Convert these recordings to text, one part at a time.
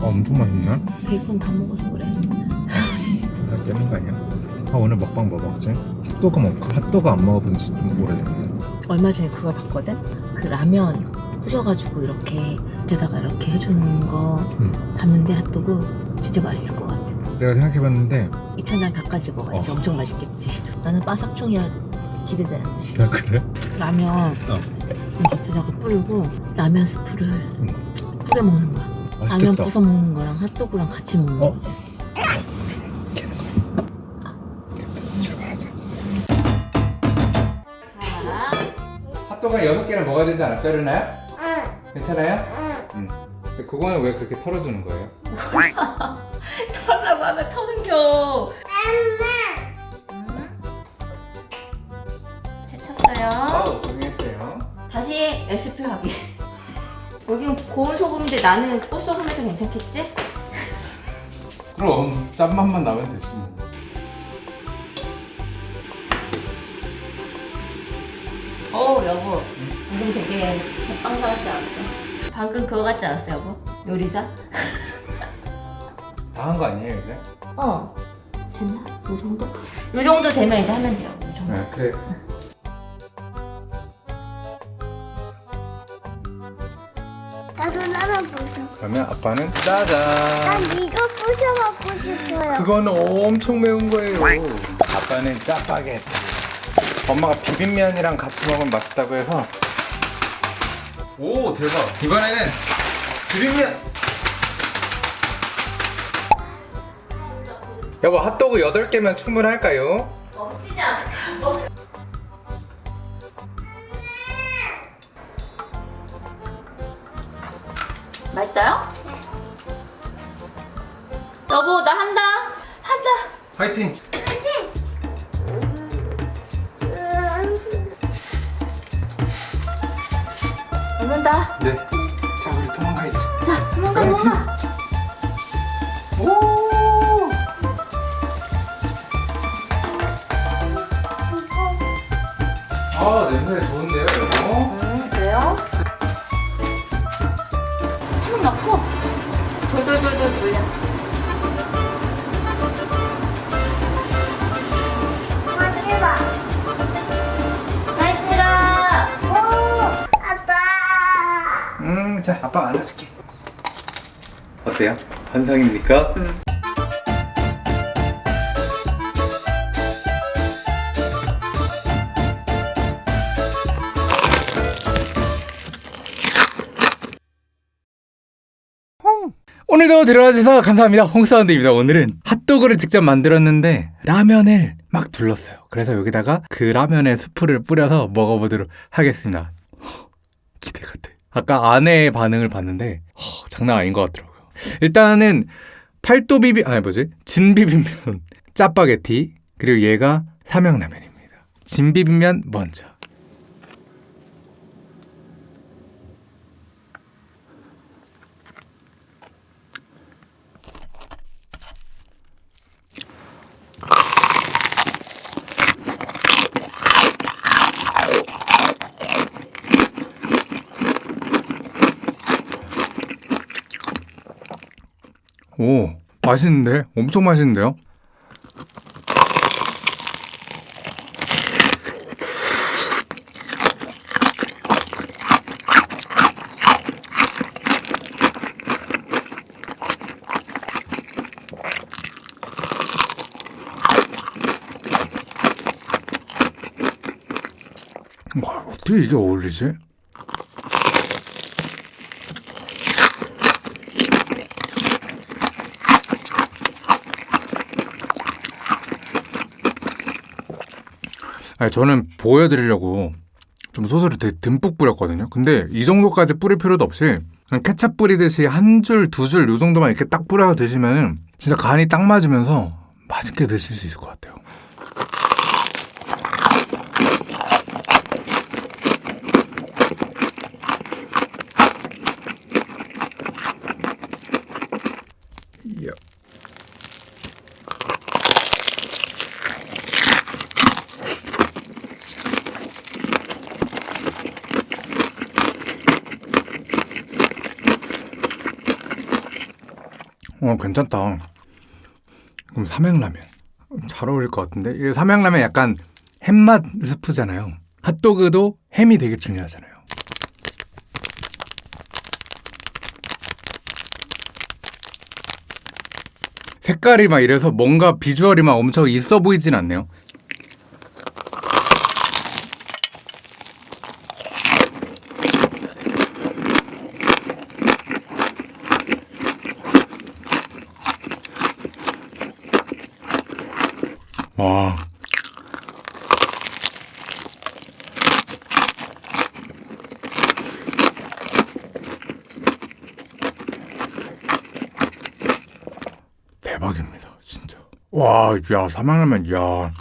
어, 엄청 맛있네. 베이컨 다 먹어서 그래. 다 깨는 거 아니야? 아 오늘 먹방 뭐 먹지? 핫도그 먹고 핫도그 안 먹어본 지 좀 오래됐네. 얼마 전에 그걸 봤거든? 그 라면 뿌려가지고 이렇게 밑에다가 이렇게 해주는 거 음. 봤는데 핫도그 진짜 맛있을 것 같아. 내가 생각해봤는데 입천장 닦아지고 같이 어. 엄청 맛있겠지. 나는 바삭충이라 기대되는데. 야 그래? 라면 어. 겉에다가 뿌리고 라면 스프를 뿌려 먹는 거야. 라면 맛있겠다. 부숴 먹는 거랑 핫도그랑 같이 먹는 어? 거지. 출발하자. 핫도그 6개를 먹어야 되지 않을까, 르나요? 응, 괜찮아요? 응. 응. 그거는 왜 그렇게 털어주는 거예요? 털라고 하면 터는겨. 채쳤어요. 아우, 고생했어요. 다시 레시피 하기. 여기는 고운 소금인데 나는 꽃소금에도 괜찮겠지? 그럼 짠맛만 나면 되지 뭐. 어 여보 방금 되게 빵가 같지 않았어? 방금 그거 같지 않았어 여보? 요리사? 다 한 거 아니에요 이제? 어 됐나? 요 정도? 요 정도 되면 이제 하면 돼요 요 정도 네 그래 나도 부셔. 그러면 아빠는 짜잔 난 이거 부셔 먹고 싶어요. 그거는 엄청 매운 거예요 아빠는 짜파게티 엄마가 비빔면이랑 같이 먹으면 맛있다고 해서 오 대박 이번에는 비빔면 여보 핫도그 8개면 충분할까요? 넘치지 않을까? 맛있어요? 여보 나 한다. 하자 화이팅. 먹는다. 네자 우리 도망가야지. 자 도망가 네, 도망가 오, 아빠. 음, 자, 아빠 안아줄게. 어때요? 환상입니까? 응. 오늘도 들어와 주셔서 감사합니다. 홍사운드입니다. 오늘은 핫도그를 직접 만들었는데 라면을 막 둘렀어요. 그래서 여기다가 그 라면에 수프를 뿌려서 먹어보도록 하겠습니다. 허, 기대가 돼. 아까 아내의 반응을 봤는데 허, 장난 아닌 것 같더라고요. 일단은 팔도 비빔 아니 뭐지 진 비빔면 짜파게티 그리고 얘가 삼양라면입니다. 진 비빔면 먼저. 오 맛있는데 엄청 맛있는데요? 와 어떻게 이게 어울리지? 저는 보여드리려고 좀 소스를 되게 듬뿍 뿌렸거든요. 근데 이 정도까지 뿌릴 필요도 없이 그냥 케찹 뿌리듯이 한 줄, 두줄요 정도만 이렇게 딱 뿌려서 드시면 진짜 간이 딱 맞으면서 맛있게 드실 수 있을 것 같아요. 이 어 괜찮다. 그럼 삼양라면 잘 어울릴 것 같은데 이 삼양라면 약간 햄맛 스프잖아요. 핫도그도 햄이 되게 중요하잖아요. 색깔이 막 이래서 뭔가 비주얼이 막 엄청 있어 보이진 않네요. 와. 대박입니다, 진짜. 와, 야, 삼양라면, 야.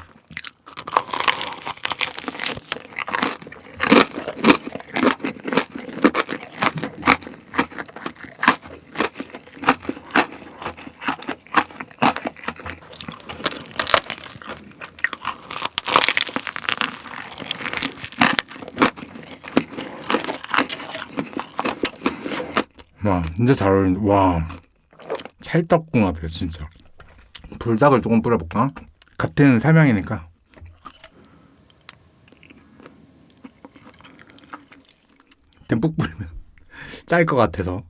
와, 진짜 잘 어울린다. 와. 찰떡궁합이야, 진짜. 불닭을 조금 뿌려볼까? 같은 삼양이니까. 듬뿍 뿌리면 짤 것 같아서.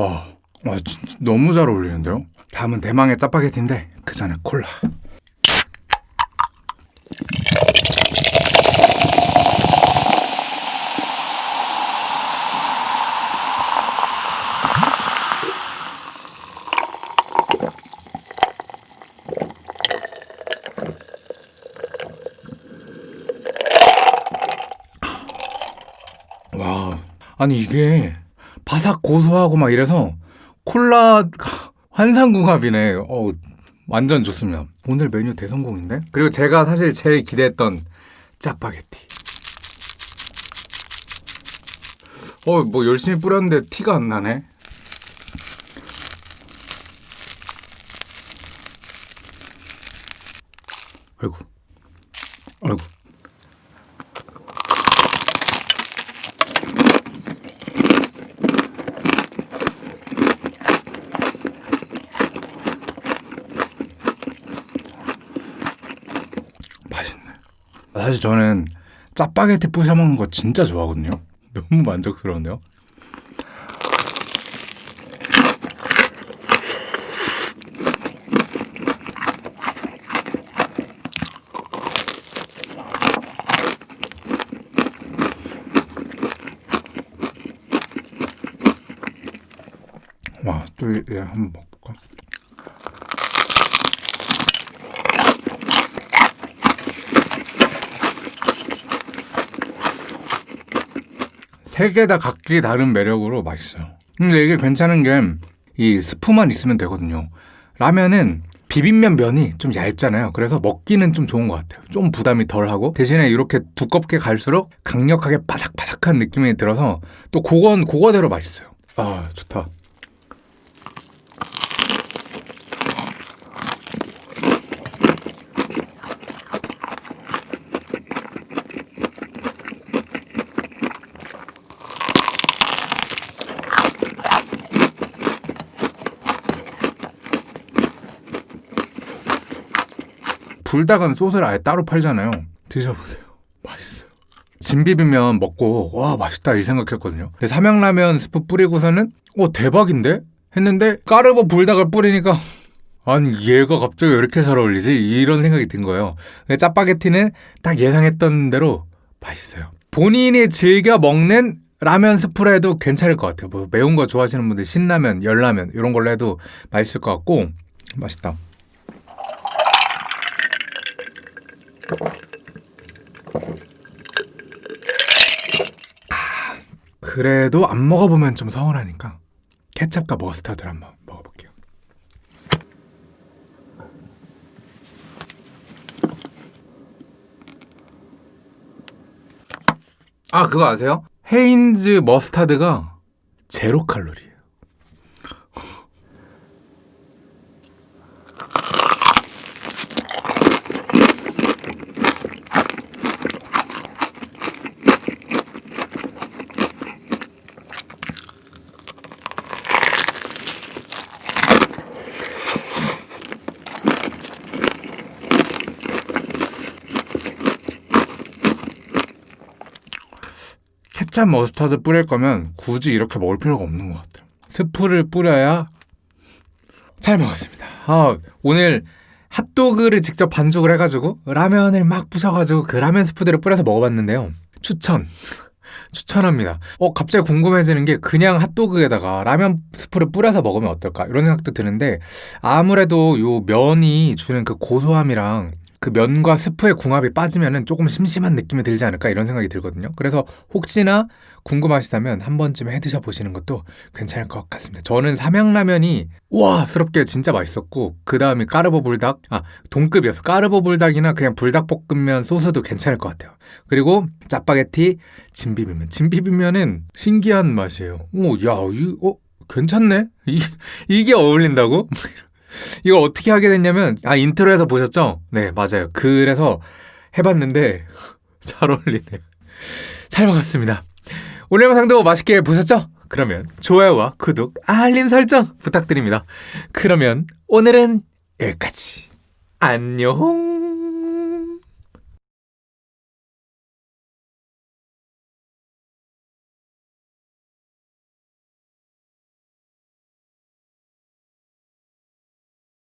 와, 와 진짜 너무 잘 어울리는데요? 다음은 대망의 짜파게티인데 그 전에 콜라. 와, 아니 이게 바삭 고소하고 막 이래서 콜라 환상궁합이네. 어, 완전 좋습니다. 오늘 메뉴 대성공인데? 그리고 제가 사실 제일 기대했던 짜파게티. 어, 뭐 열심히 뿌렸는데 티가 안 나네. 아이고. 아이고. 맛있네. 사실 저는 짜파게티 부셔 먹는 거 진짜 좋아하거든요. 너무 만족스러운데요. 와, 또얘 한번 먹어볼까? 세 개 다 각기 다른 매력으로 맛있어요. 근데 이게 괜찮은 게 이 스프만 있으면 되거든요. 라면은 비빔면 면이 좀 얇잖아요. 그래서 먹기는 좀 좋은 것 같아요. 좀 부담이 덜하고 대신에 이렇게 두껍게 갈수록 강력하게 바삭바삭한 느낌이 들어서 또 그건 그거대로 맛있어요. 아 좋다. 불닭은 소스를 아예 따로 팔잖아요. 드셔보세요. 맛있어요. 진 비빔면 먹고 와 맛있다 이 생각했거든요. 근데 삼양라면 스프 뿌리고서는 어 대박인데 했는데 까르보 불닭을 뿌리니까 아니 얘가 갑자기 왜 이렇게 잘 어울리지 이런 생각이 든 거예요. 근데 짜파게티는 딱 예상했던 대로 맛있어요. 본인이 즐겨 먹는 라면 스프로 해도 괜찮을 것 같아요. 뭐 매운 거 좋아하시는 분들 신라면, 열라면 이런 걸로 해도 맛있을 것 같고 맛있다. 그래도 안 먹어보면 좀 서운하니까 케찹과 머스타드를 한번 먹어볼게요. 아 그거 아세요? 헤인즈 머스타드가 제로 칼로리 케찹 머스타드 뿌릴 거면 굳이 이렇게 먹을 필요가 없는 것 같아요. 스프를 뿌려야 잘 먹었습니다. 아, 오늘 핫도그를 직접 반죽을 해가지고 라면을 막 부셔가지고 그 라면 스프들을 뿌려서 먹어봤는데요. 추천. 추천합니다. 어, 갑자기 궁금해지는 게 그냥 핫도그에다가 라면 스프를 뿌려서 먹으면 어떨까? 이런 생각도 드는데 아무래도 요 면이 주는 그 고소함이랑 그 면과 스프의 궁합이 빠지면은 조금 심심한 느낌이 들지 않을까 이런 생각이 들거든요. 그래서 혹시나 궁금하시다면 한 번쯤 해 드셔 보시는 것도 괜찮을 것 같습니다. 저는 삼양라면이 의외스럽게 진짜 맛있었고 그 다음이 까르보 불닭 아 동급이었어. 까르보 불닭이나 그냥 불닭볶음면 소스도 괜찮을 것 같아요. 그리고 짜파게티 진비빔면 진비빔면은 신기한 맛이에요. 오야 이거 어, 괜찮네. 이 이게 어울린다고? 이걸 어떻게 하게 됐냐면 아 intro에서 보셨죠? 네 맞아요. 그래서 해봤는데 잘 어울리네요. 잘 먹었습니다. 오늘 영상도 맛있게 보셨죠? 그러면 좋아요와 구독, 알림 설정 부탁드립니다. 그러면 오늘은 여기까지. 안녕.